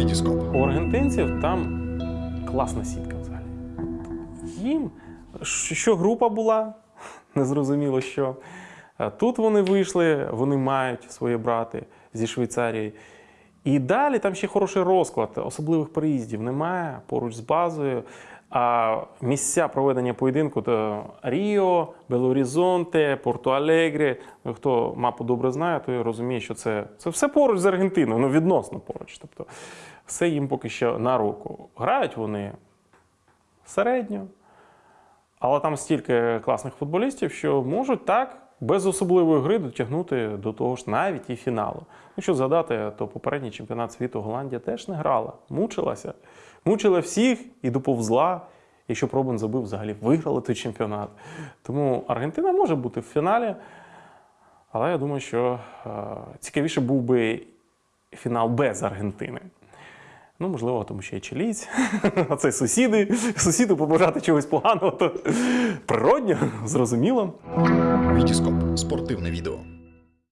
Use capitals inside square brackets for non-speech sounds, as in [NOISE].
Вітіскоп. У аргентинців там класна сітка взагалі. Їм що група була, незрозуміло що. Тут вони вийшли, вони мають свої брати зі Швейцарії. І далі там ще хороший розклад, особливих приїздів немає поруч з базою. А місця проведення поєдинку то Ріо, Белорізонте, Порто-Алегрі. Ну, Хто мапу добре знає, той розуміє, що це, це все поруч з Аргентиною, ну відносно поруч. Тобто все їм поки що на руку. Грають вони середньо, але там стільки класних футболістів, що можуть так без особливої гри дотягнути до того ж навіть і фіналу. Якщо згадати, то попередній чемпіонат світу Голландія теж не грала, мучилася. Мучила всіх і доповзла. Якщо б Робин забив, взагалі виграли той чемпіонат. Тому Аргентина може бути в фіналі. Але я думаю, що е, цікавіше був би фінал без Аргентини. Ну, можливо, тому що я чилійць, [LAUGHS] а це сусіди. Сусіду побажати чогось поганого, то природньо, зрозуміло. Вітіскоп. Спортивне відео.